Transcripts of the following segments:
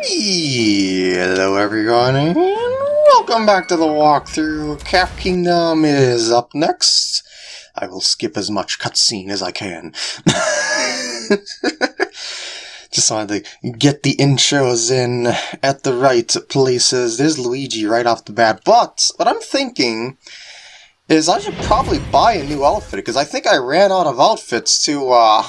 Hello everyone and welcome back to the walkthrough. Cap Kingdom is up next. I will skip as much cutscene as I can. Just wanted to get the intros in at the right places. There's Luigi right off the bat. But what I'm thinking is I should probably buy a new outfit because I think I ran out of outfits to uh,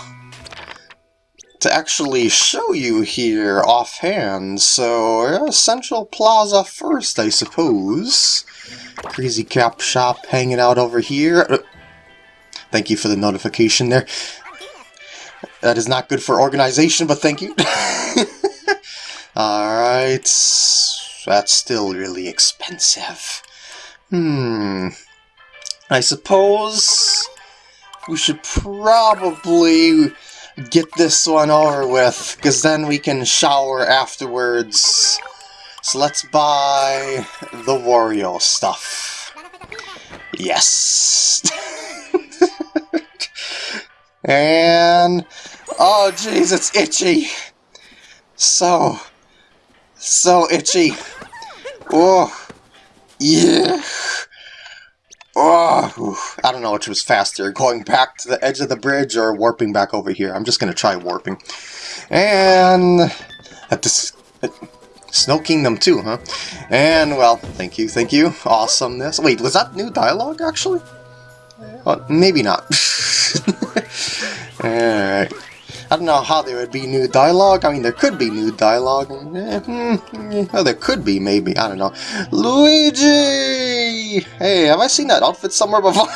to actually show you here offhand. So, Central Plaza first, I suppose. Crazy Cap Shop hanging out over here. Uh, thank you for the notification there. That is not good for organization, but thank you. Alright. That's still really expensive. Hmm. I suppose we should probably get this one over with, because then we can shower afterwards. So let's buy the Wario stuff. Yes! and... Oh jeez, it's itchy! So... So itchy. Oh! Yeah! Oh, I don't know which was faster, going back to the edge of the bridge or warping back over here. I'm just going to try warping. And at this Snow Kingdom too, huh? And, well, thank you, thank you. Awesomeness. Wait, was that new dialogue, actually? Well, oh, maybe not. Alright. I don't know how there would be new dialogue. I mean, there could be new dialogue. Eh, hmm, well, there could be, maybe. I don't know. Luigi! Hey, have I seen that outfit somewhere before?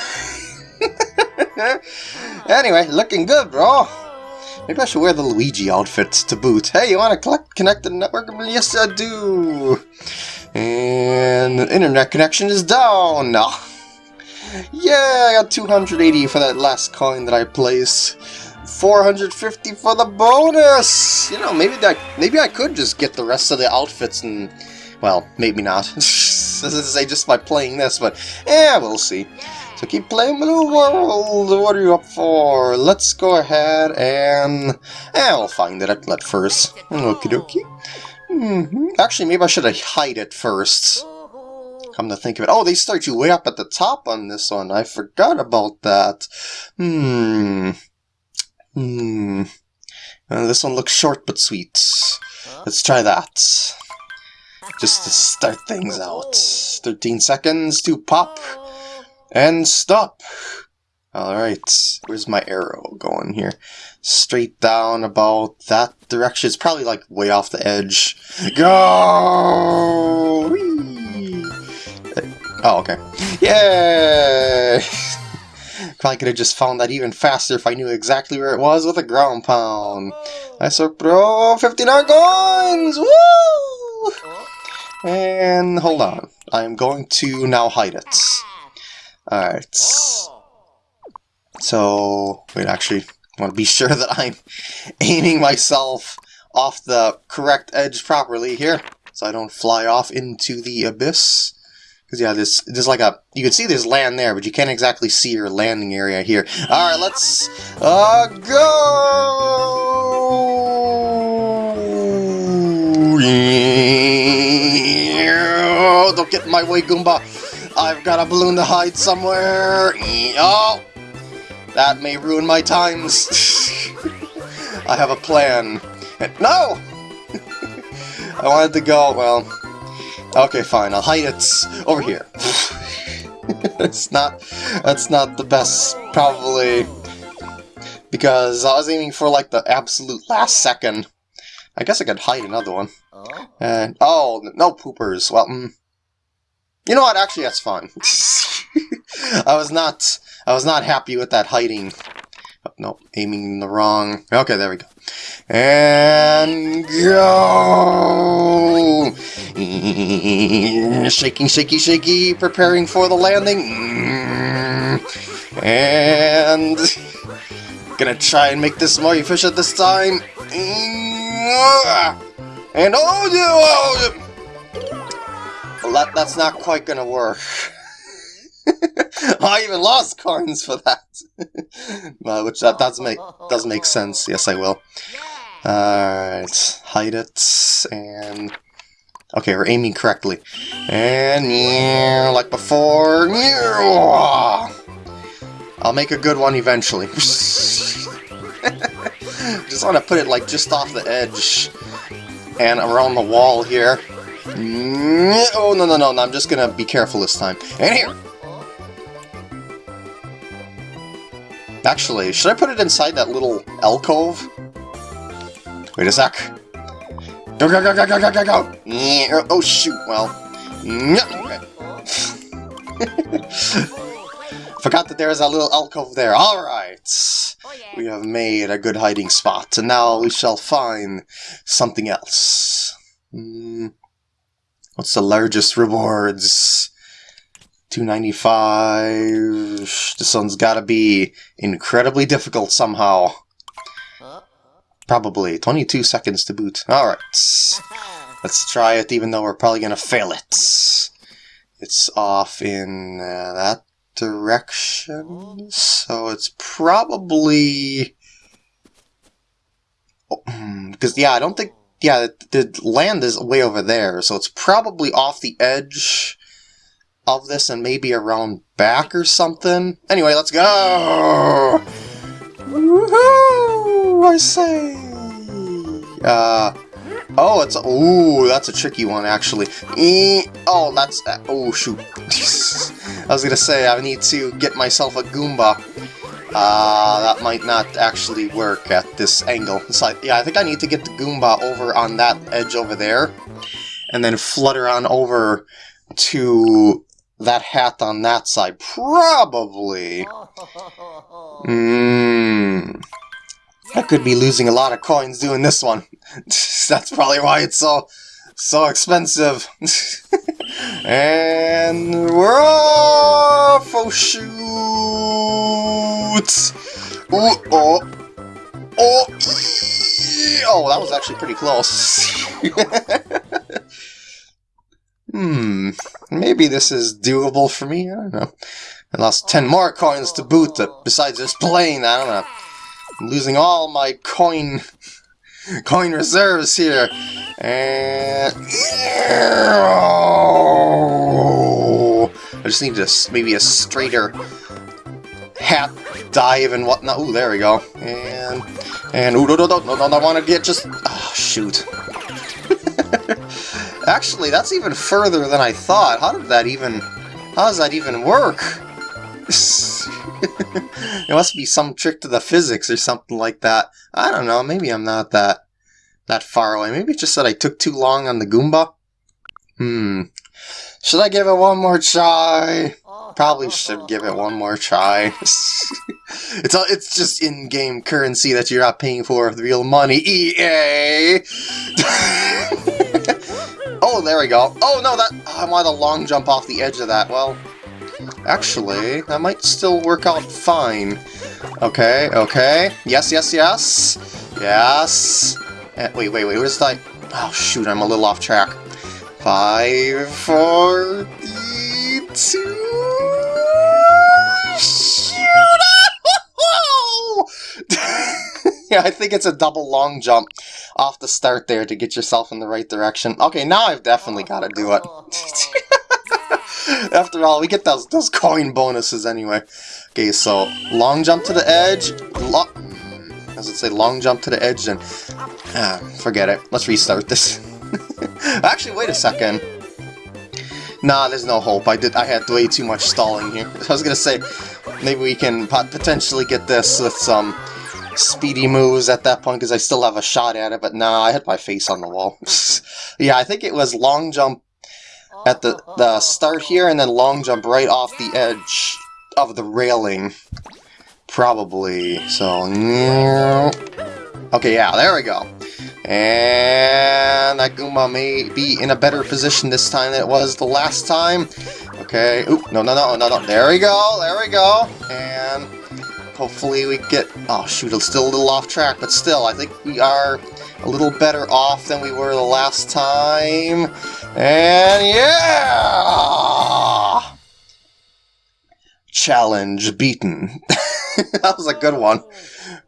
anyway, looking good, bro. Maybe I should wear the Luigi outfit to boot. Hey, you want to connect the network? Yes, I do. And the internet connection is down. now. Yeah, I got 280 for that last coin that I placed. 450 for the bonus! You know, maybe that maybe I could just get the rest of the outfits and well, maybe not. I say just by playing this, but yeah, we'll see. So keep playing the world. What are you up for? Let's go ahead and yeah, we'll find it at, first. Okie dokie. Mm -hmm. Actually, maybe I should hide it first. Come to think of it. Oh, they start you way up at the top on this one. I forgot about that. Hmm. Hmm. Uh, this one looks short but sweet. Let's try that. Just to start things out. 13 seconds to pop and stop. Alright, where's my arrow going here? Straight down about that direction. It's probably like way off the edge. Go! Whee! Oh, okay. Yay! Probably could have just found that even faster if I knew exactly where it was with a ground pound. I saw bro! 59 coins! Woo! And hold on. I'm going to now hide it. Alright. So, wait, actually, I want to be sure that I'm aiming myself off the correct edge properly here, so I don't fly off into the abyss. Because, yeah, this, there's like a... You can see there's land there, but you can't exactly see your landing area here. Alright, let's... Uh, go! Don't get in my way, Goomba! I've got a balloon to hide somewhere! Oh! That may ruin my times. I have a plan. No! I wanted to go, well... Okay, fine. I'll hide it over here. it's not... That's not the best, probably. Because I was aiming for, like, the absolute last second. I guess I could hide another one. And, oh, no poopers. Well, mm, you know what? Actually, that's fine. I was not... I was not happy with that hiding. Oh, no, aiming the wrong... Okay, there we go. And go! Shaking, shaky, shaky, preparing for the landing. And gonna try and make this more efficient this time. And oh no! Well, that, that's not quite gonna work. I even lost coins for that. which that does make does make sense. Yes, I will. Alright, hide it, and... Okay, we're aiming correctly. And yeah, like before. Yeah, I'll make a good one eventually. just want to put it like just off the edge and around the wall here. Oh, no, no, no, no, I'm just gonna be careful this time. And here! Actually, should I put it inside that little alcove? Wait a sec. Go, go, go, go, go, go, go, go! Oh, shoot, well. Forgot that there is a little alcove there. Alright. We have made a good hiding spot, and now we shall find something else. Mm. What's the largest rewards? 295. This one's gotta be incredibly difficult somehow. Probably. 22 seconds to boot. Alright. Let's try it even though we're probably gonna fail it. It's off in uh, that direction, so it's probably... Because, oh, yeah, I don't think... Yeah, the land is way over there, so it's probably off the edge of this and maybe around back or something. Anyway, let's go! Woohoo! I say! Uh, oh, it's, ooh, that's a tricky one, actually. E oh, that's, uh, oh, shoot. I was gonna say, I need to get myself a Goomba. Uh, that might not actually work at this angle. So, yeah, I think I need to get the Goomba over on that edge over there, and then flutter on over to that hat on that side. Probably. Mmm. I could be losing a lot of coins doing this one. That's probably why it's so so expensive. and we're off! Oh shoot! Ooh, oh! Oh! Oh, that was actually pretty close. Hmm, maybe this is doable for me, I don't know. I lost 10 more coins to boot besides this plane, I don't know. I'm losing all my coin coin reserves here. And I just need to maybe a straighter hat dive and whatnot. Ooh, there we go. And and ooh, no, no, no, no, no, I want to get just. Oh, shoot. Actually, that's even further than I thought. How did that even... How does that even work? it must be some trick to the physics or something like that. I don't know, maybe I'm not that that far away. Maybe it's just that I took too long on the Goomba? Hmm. Should I give it one more try? Probably should give it one more try. it's a, it's just in-game currency that you're not paying for with real money. EA! Oh, there we go. Oh, no, that I want a long jump off the edge of that. Well, actually, that might still work out fine. Okay, okay. Yes, yes, yes. Yes. Uh, wait, wait, wait, where's that? Oh, shoot, I'm a little off track. Five, four, three, two... yeah, I think it's a double long jump off the start there to get yourself in the right direction. Okay, now I've definitely got to do it. After all, we get those those coin bonuses anyway. Okay, so long jump to the edge. Lo As it say, long jump to the edge, and ah, forget it. Let's restart this. Actually, wait a second. Nah, there's no hope. I did. I had way too much stalling here. I was gonna say, maybe we can potentially get this with some speedy moves at that point because I still have a shot at it, but nah, I had my face on the wall. yeah, I think it was long jump at the, the start here and then long jump right off the edge of the railing. Probably. So, okay, yeah, there we go. And that Goomba may be in a better position this time than it was the last time. Okay, oop, no, no, no, no, no, there we go, there we go. And Hopefully we get... Oh shoot, it's still a little off track, but still, I think we are a little better off than we were the last time. And yeah! Challenge beaten. that was a good one.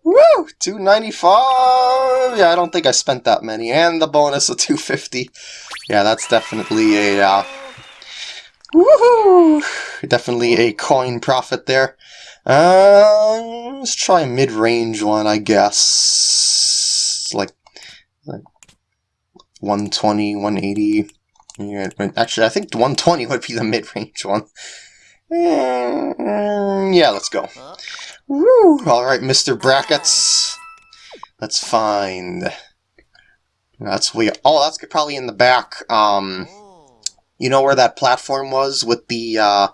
Woo! 295! Uh, yeah, I don't think I spent that many. And the bonus of 250. Yeah, that's definitely a... Uh, woohoo! Definitely a coin profit there. Uh, let's try a mid-range one, I guess. Like, like 120, 180. Yeah, actually, I think 120 would be the mid-range one. Mm, yeah, let's go. Woo! Alright, Mr. Brackets. Let's find... That's we. Oh, that's probably in the back. Um, you know where that platform was with the uh,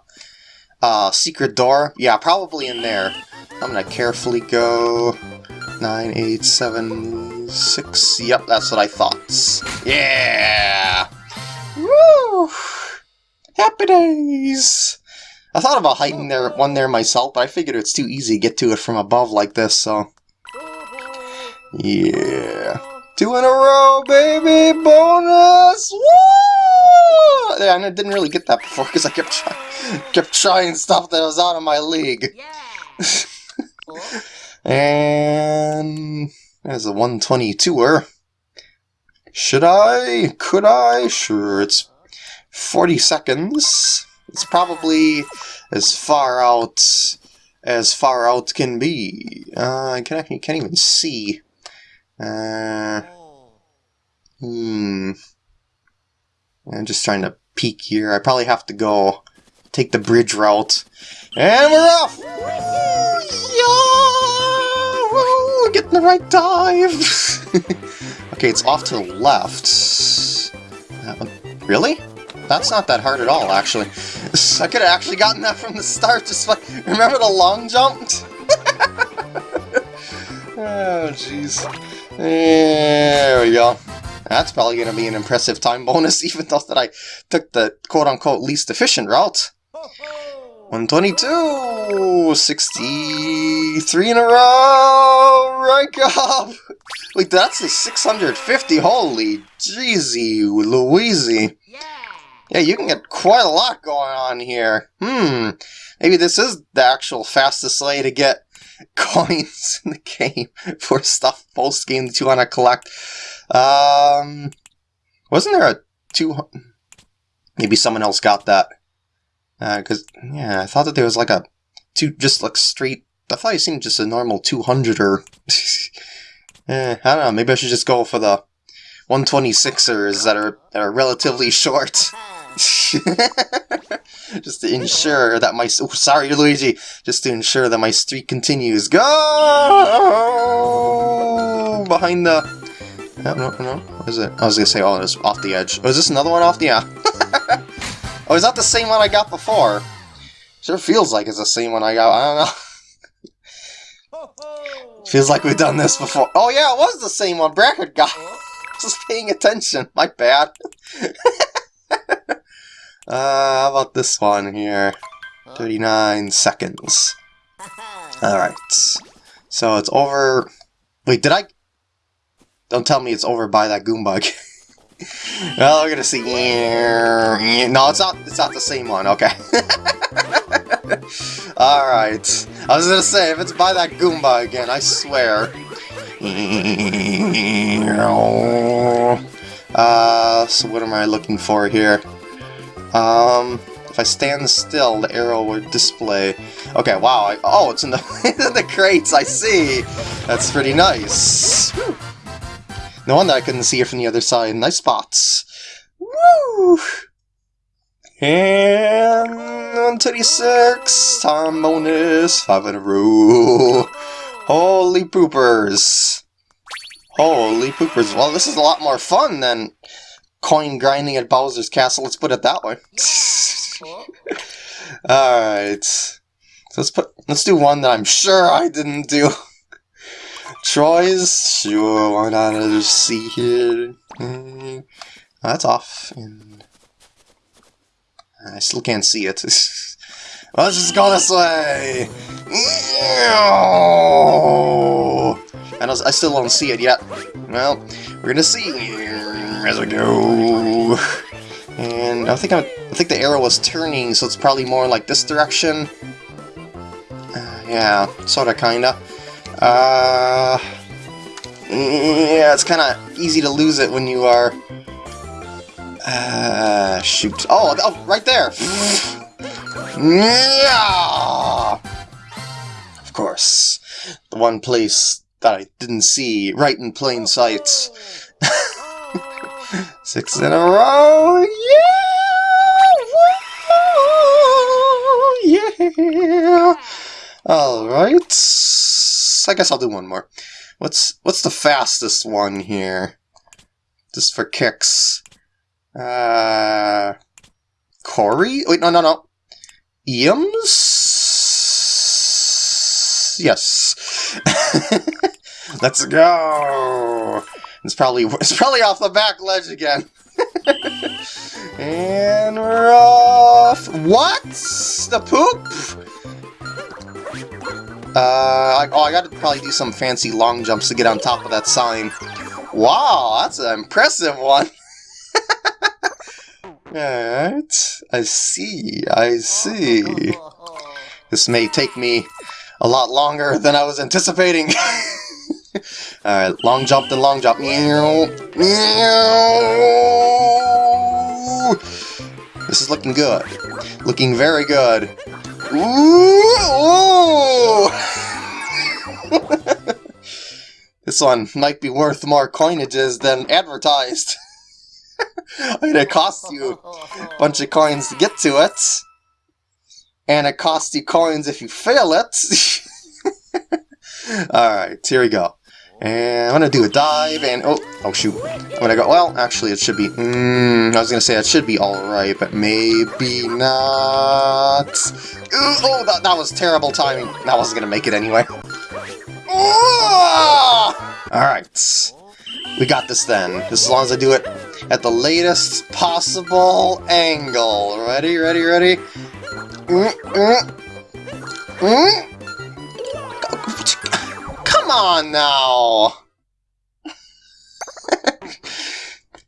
uh, secret door? Yeah, probably in there. I'm gonna carefully go... Nine, eight, seven, six. Yep, that's what I thought. Yeah! Woo! Happy days! I thought about hiding there one there myself, but I figured it's too easy to get to it from above like this, so... Yeah. Two in a row, baby! Bonus! Woo! I didn't really get that before because I kept, try kept trying stuff that was out of my league. and... There's a 122er. Should I? Could I? Sure, it's 40 seconds. It's probably as far out as far out can be. Uh, I can, can't even see. Uh, hmm. I'm just trying to peek here. I probably have to go take the bridge route. And we're off! Yo! Getting the right dive! okay, it's off to the left. Really? That's not that hard at all, actually. I could have actually gotten that from the start, just like, remember the long jump? oh, jeez. There we go. That's probably going to be an impressive time bonus, even though that I took the quote-unquote least efficient route. 122! 63 in a row! Rank up! Wait, that's a 650, holy jeezy Louise! Yeah, you can get quite a lot going on here. Hmm, maybe this is the actual fastest way to get coins in the game for stuff post-game that you want to collect. Um, wasn't there a two... Maybe someone else got that. Because, uh, yeah, I thought that there was like a two, just like straight... I thought it seemed just a normal 200 or... eh, I don't know, maybe I should just go for the 126ers that are, that are relatively short. just to ensure that my... Oh, sorry, Luigi. Just to ensure that my streak continues. Go! Behind the... No, no, no. What is it? I was gonna say, oh, it's off the edge. Oh, is this another one off the... Yeah. oh, is that the same one I got before? Sure feels like it's the same one I got. I don't know. Feels like we've done this before. Oh yeah, it was the same one Bracket got. Just paying attention. My bad. Uh, how about this one here? 39 seconds. Alright. So it's over... Wait, did I... Don't tell me it's over by that Goomba. well, we're gonna see... No, it's not, it's not the same one, okay. Alright. I was gonna say, if it's by that Goomba again, I swear. Uh, so what am I looking for here? Um, if I stand still, the arrow would display. Okay, wow. I, oh, it's in the, the crates, I see. That's pretty nice. Whew. No wonder I couldn't see it from the other side. Nice spots. Woo! And 126, time bonus, 5 in a row. Holy poopers. Holy poopers. Well, this is a lot more fun than coin grinding at Bowser's Castle, let's put it that way. Alright. So let's put let's do one that I'm sure I didn't do. Troy's? Sure, why not? Just see here. Mm, that's off. And I still can't see it. Let's just go this way! And I still don't see it yet. Well, we're gonna see as we go. And I think I'm, I think the arrow was turning, so it's probably more like this direction. Uh, yeah, sorta, kinda. Uh, Yeah, it's kind of easy to lose it when you are... Uh, shoot. Oh, oh right there! Yeah! Of course. The one place that I didn't see right in plain sight. Six in a row! Yeah! Yeah! Alright. I guess I'll do one more. What's what's the fastest one here? Just for kicks. Uh Corey? Wait, no no no. Eames? Yes. Let's go. It's probably it's probably off the back ledge again. and we're off. What? The poop? Uh, I, oh, I gotta probably do some fancy long jumps to get on top of that sign. Wow, that's an impressive one. Alright, I see, I see. This may take me a lot longer than I was anticipating. Alright, long jump then long jump. This is looking good. Looking very good. Ooh! this one might be worth more coinages than advertised. I mean, it costs you a bunch of coins to get to it. And it costs you coins if you fail it. Alright, here we go. And I'm gonna do a dive, and oh, oh shoot. I'm gonna go, well, actually it should be, mm, I was gonna say it should be alright, but maybe not. Ooh, oh, that, that was terrible timing. That wasn't gonna make it anyway. Alright. We got this then, just as long as I do it at the latest possible angle. Ready, ready, ready? Mm, mm, mm. Come on now!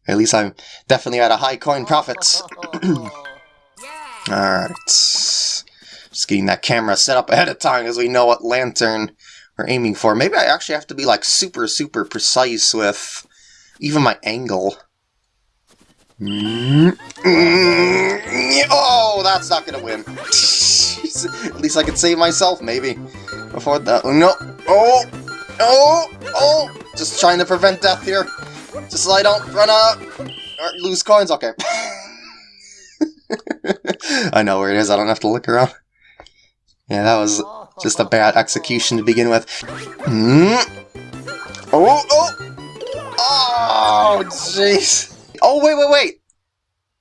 at least I'm definitely at a high coin profits. Alright. Just getting that camera set up ahead of time as we know what lantern we're aiming for. Maybe I actually have to be like super, super precise with even my angle. Mm-hmm. Oh, that's not gonna win. At least I can save myself, maybe. Before that. No. Oh! Oh! Oh! Just trying to prevent death here. Just so I don't run out or lose coins. Okay. I know where it is. I don't have to look around. Yeah, that was just a bad execution to begin with. Mm. Oh! Oh! Oh, jeez. Oh, wait, wait, wait.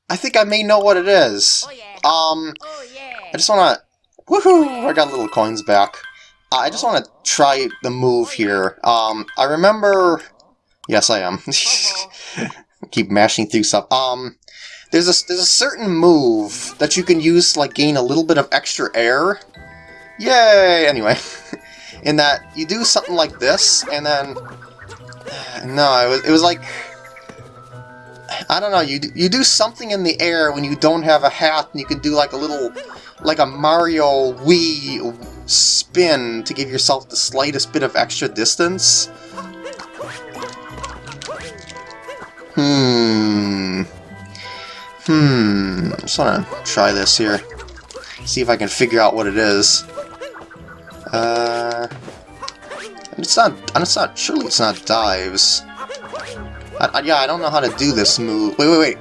I think I may know what it is. Oh, yeah. Um, oh, yeah. I just want to... Woohoo! I got little coins back. Uh, I just want to try the move here. Um, I remember... Yes, I am. Keep mashing through stuff. Um, there's a, there's a certain move that you can use to like, gain a little bit of extra air. Yay! Anyway, in that you do something like this, and then no, it was, it was like... I don't know, you do, you do something in the air when you don't have a hat, and you can do like a little, like a Mario Wii spin to give yourself the slightest bit of extra distance. Hmm. Hmm. I'm just want to try this here. See if I can figure out what it is. Uh... It's not, and it's not, surely it's not dives. I, I, yeah, I don't know how to do this move. Wait, wait, wait.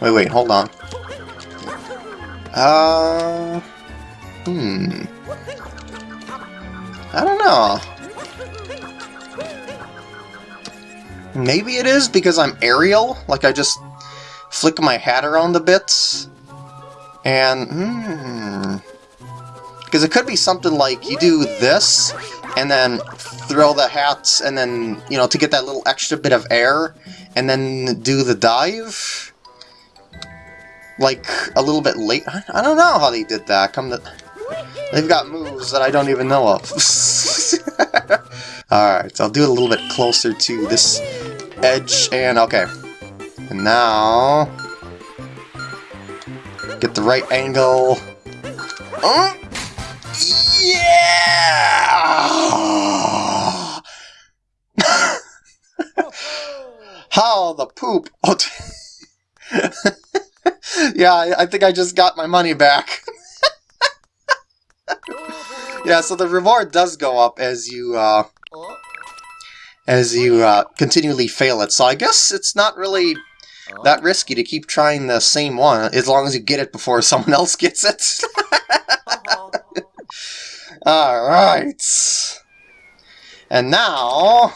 Wait, wait, hold on. Uh... Hmm... I don't know. Maybe it is because I'm aerial, like I just flick my hat around a bit. And, hmm... Because it could be something like you do this, and then throw the hats, and then, you know, to get that little extra bit of air, and then do the dive? Like, a little bit late? I don't know how they did that. Come to... They've got moves that I don't even know of. Alright, so I'll do it a little bit closer to this edge, and okay. And now... Get the right angle. Uh, yeah! How the poop? Yeah, I, I think I just got my money back. yeah, so the reward does go up as you uh, as you uh, continually fail it. So I guess it's not really that risky to keep trying the same one as long as you get it before someone else gets it. Alright. And now,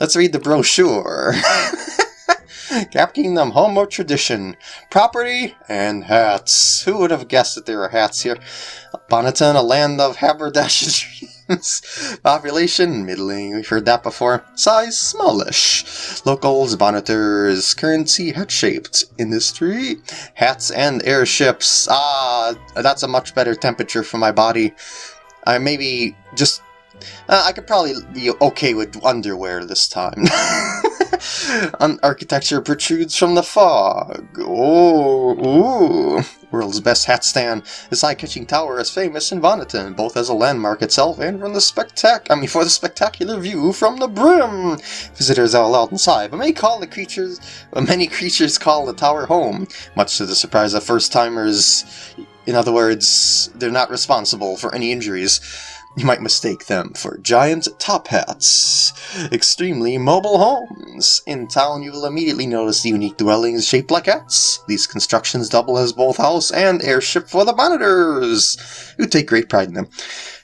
let's read the brochure. Cap Kingdom, home of tradition, property, and hats. Who would have guessed that there were hats here? Bonneton, a land of haberdashery. Population, middling, we've heard that before. Size, smallish. Locals, bonneters, currency, hat-shaped. Industry, hats and airships. Ah, that's a much better temperature for my body. I maybe just... Uh, I could probably be okay with underwear this time. architecture protrudes from the fog. Oh, ooh. World's best hat stand. This eye-catching tower is famous in Bonneton, both as a landmark itself and from the spectac I mean for the spectacular view from the brim. Visitors are allowed inside, but many call the creatures many creatures call the tower home, much to the surprise of first-timers. In other words, they're not responsible for any injuries. You might mistake them for giant top hats. Extremely mobile homes. In town, you will immediately notice the unique dwellings shaped like hats. These constructions double as both house and airship for the bonneters, who take great pride in them.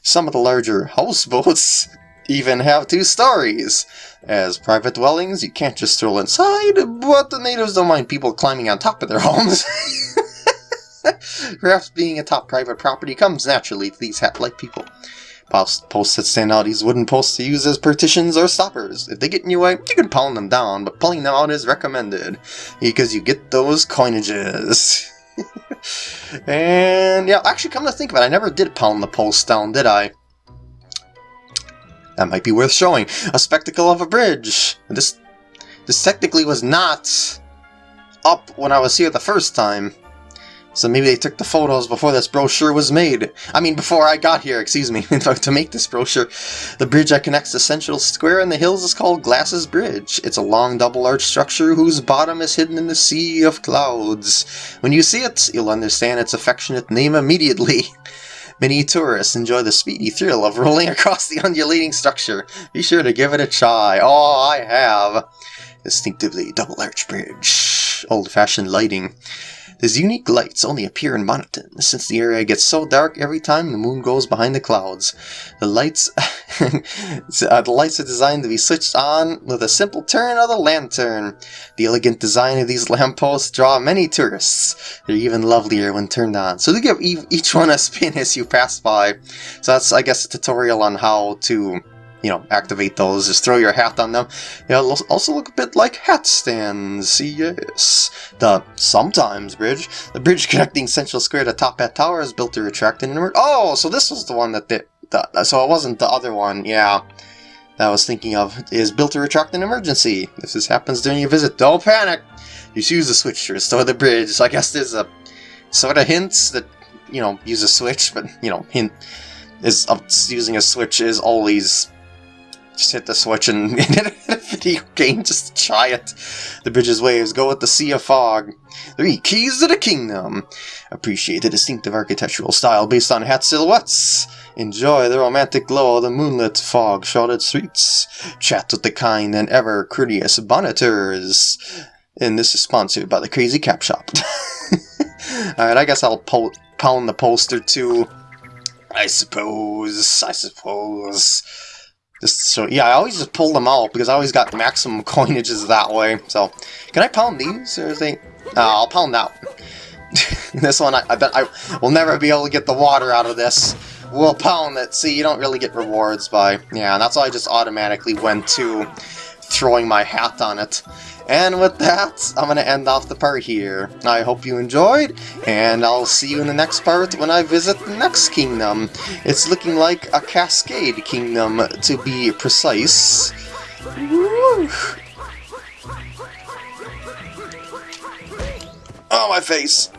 Some of the larger houseboats even have two stories. As private dwellings, you can't just stroll inside, but the natives don't mind people climbing on top of their homes. Perhaps being a top private property comes naturally to these hat-like people. Posts that stand out these wooden posts to use as partitions or stoppers. If they get in your way, you can pound them down, but pulling them out is recommended, because you get those coinages. and yeah, actually come to think of it, I never did pound the posts down, did I? That might be worth showing. A spectacle of a bridge. This, this technically was not up when I was here the first time. So maybe they took the photos before this brochure was made. I mean, before I got here, excuse me, to make this brochure. The bridge that connects the central square and the hills is called Glasses Bridge. It's a long double-arch structure whose bottom is hidden in the sea of clouds. When you see it, you'll understand its affectionate name immediately. Many tourists enjoy the speedy thrill of rolling across the undulating structure. Be sure to give it a try. Oh, I have. Distinctively double-arch bridge. Old-fashioned lighting. These unique lights only appear in Bonneton, since the area gets so dark every time the moon goes behind the clouds. The lights, uh, the lights are designed to be switched on with a simple turn of the lantern. The elegant design of these lampposts draw many tourists. They're even lovelier when turned on. So they give each one a spin as you pass by. So that's, I guess, a tutorial on how to you know, activate those, just throw your hat on them. It'll also look a bit like hat stands, yes. The Sometimes Bridge. The bridge connecting Central Square to Top Hat Tower is built to retract an emergency. Oh, so this was the one that did... The, so it wasn't the other one, yeah. That I was thinking of, is built to retract an emergency. If this happens during your visit, don't panic! Just use the switch to restore the bridge. So I guess there's a sort of hints that, you know, use a switch, but, you know, hint is of using a switch is always just hit the switch and video game, just try it. The bridge's waves go with the sea of fog. Three keys to the kingdom. Appreciate the distinctive architectural style based on hat silhouettes. Enjoy the romantic glow of the moonlit fog-shrouded streets. Chat with the kind and ever courteous bonneters. And this is sponsored by the Crazy Cap Shop. Alright, I guess I'll pound the poster too. I suppose, I suppose. Just so, yeah, I always just pull them out because I always got the maximum coinages that way. So, can I pound these or is they? Uh, I'll pound that this one, I, I, bet I will never be able to get the water out of this. We'll pound it. See, you don't really get rewards by, yeah, and that's why I just automatically went to throwing my hat on it. And with that, I'm going to end off the part here. I hope you enjoyed, and I'll see you in the next part when I visit the next kingdom. It's looking like a Cascade Kingdom, to be precise. Woo. Oh, my face!